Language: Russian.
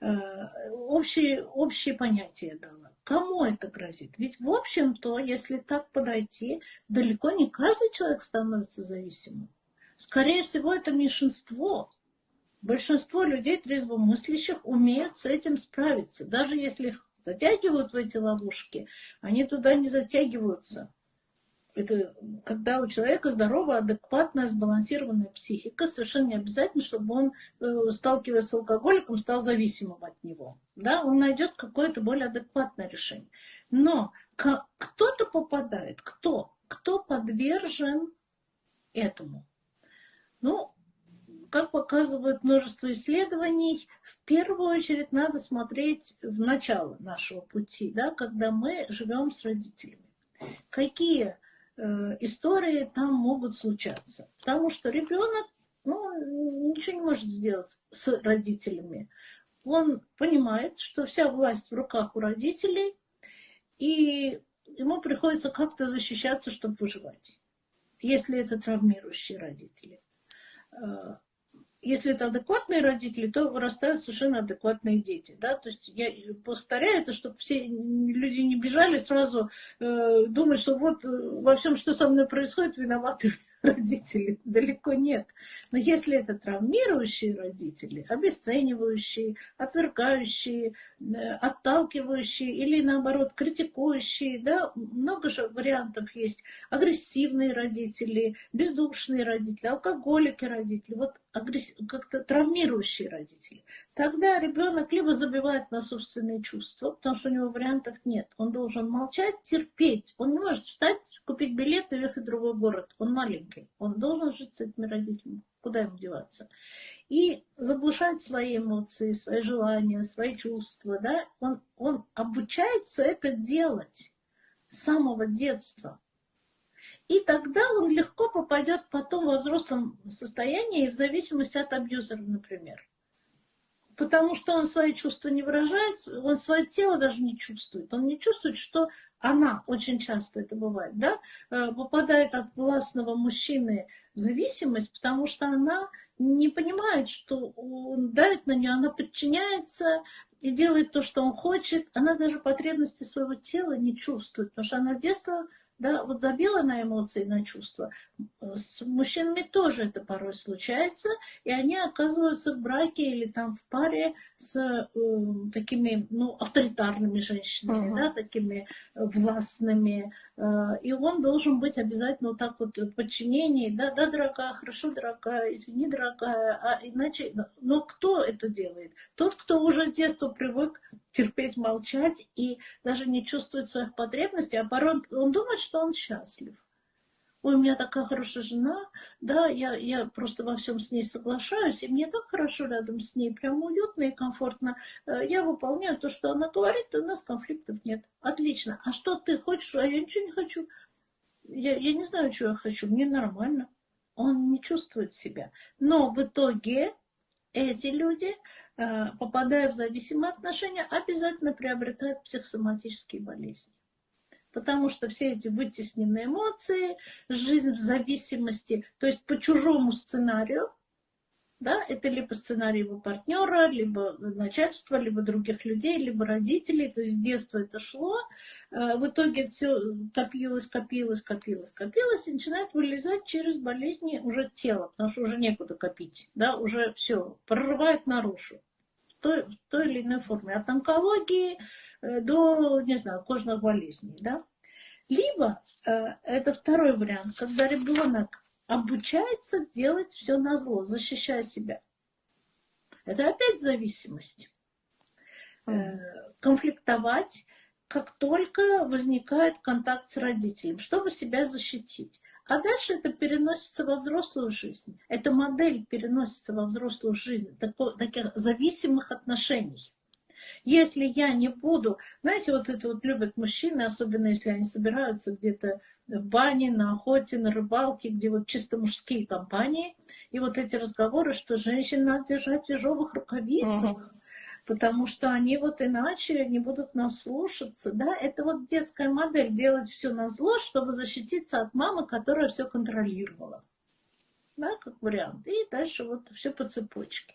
общие, общие понятия дала. Кому это грозит? Ведь, в общем-то, если так подойти, далеко не каждый человек становится зависимым. Скорее всего, это меньшинство. Большинство людей трезвомыслящих умеют с этим справиться. Даже если их затягивают в эти ловушки, они туда не затягиваются. Это когда у человека здоровая, адекватная, сбалансированная психика, совершенно не обязательно, чтобы он, э, сталкиваясь с алкоголиком, стал зависимым от него. Да, он найдет какое-то более адекватное решение. Но кто-то попадает, кто? Кто подвержен этому? Ну, как показывает множество исследований, в первую очередь надо смотреть в начало нашего пути, да, когда мы живем с родителями. Какие истории там могут случаться? Потому что ребенок ну, ничего не может сделать с родителями. Он понимает, что вся власть в руках у родителей, и ему приходится как-то защищаться, чтобы выживать, если это травмирующие родители. Если это адекватные родители, то вырастают совершенно адекватные дети. Да? То есть я повторяю это, чтобы все люди не бежали сразу э, думать, что вот э, во всем, что со мной происходит, виноваты родители. Далеко нет. Но если это травмирующие родители, обесценивающие, отвергающие, э, отталкивающие или наоборот критикующие, да, много же вариантов есть. Агрессивные родители, бездушные родители, алкоголики родители, вот как-то травмирующие родители. Тогда ребенок либо забивает на собственные чувства, потому что у него вариантов нет. Он должен молчать, терпеть. Он не может встать, купить билет и ехать в другой город. Он маленький маленький. Он должен жить с этими родителями. Куда ему деваться? И заглушать свои эмоции, свои желания, свои чувства. Да? Он, он обучается это делать с самого детства. И тогда он легко попадет потом во взрослом состоянии, в зависимости от абьюзера, например. Потому что он свои чувства не выражает, он свое тело даже не чувствует. Он не чувствует, что она, очень часто это бывает, да, э, попадает от властного мужчины в зависимость, потому что она не понимает, что он давит на нее, она подчиняется и делает то, что он хочет. Она даже потребности своего тела не чувствует, потому что она с детства да, вот забила на эмоции, на чувства. С мужчинами тоже это порой случается, и они оказываются в браке или там в паре с э, такими, ну, авторитарными женщинами, uh-huh. да, такими властными, э, и он должен быть обязательно вот так вот в подчинении, да, да, дорогая, хорошо, дорогая, извини, дорогая, а иначе, но кто это делает? Тот, кто уже с детства привык терпеть, молчать и даже не чувствовать своих потребностей, а порой он думает, что он счастлив. Ой, у меня такая хорошая жена, да, я, я просто во всем с ней соглашаюсь, и мне так хорошо рядом с ней, прям уютно и комфортно. Э, я выполняю то, что она говорит, и у нас конфликтов нет. Отлично. А что ты хочешь? А я ничего не хочу. Я, я не знаю, что я хочу, мне нормально. Он не чувствует себя. Но в итоге эти люди Э, попадая в зависимые отношения, обязательно приобретают психосоматические болезни. Потому что все эти вытесненные эмоции, жизнь в зависимости, то есть по чужому сценарию, да, это либо сценарий его партнера, либо начальства, либо других людей, либо родителей. То есть с детства это шло. Э, в итоге все копилось, копилось, копилось, копилось и начинает вылезать через болезни уже тела, потому что уже некуда копить. Да, уже все, прорывает наружу той, в той или иной форме. От онкологии э, до, не знаю, кожных болезней. Да? Либо э, это второй вариант, когда ребенок обучается делать все на зло, защищая себя. Это опять зависимость. Э, конфликтовать, как только возникает контакт с родителем, чтобы себя защитить. А дальше это переносится во взрослую жизнь. Эта модель переносится во взрослую жизнь, таких зависимых отношений. Если я не буду, знаете, вот это вот любят мужчины, особенно если они собираются где-то в бане, на охоте, на рыбалке, где вот чисто мужские компании, и вот эти разговоры, что женщин надо держать в тяжелых рукавицах, uh-huh потому что они вот иначе не будут нас слушаться, да, это вот детская модель, делать все на зло, чтобы защититься от мамы, которая все контролировала, да, как вариант, и дальше вот все по цепочке.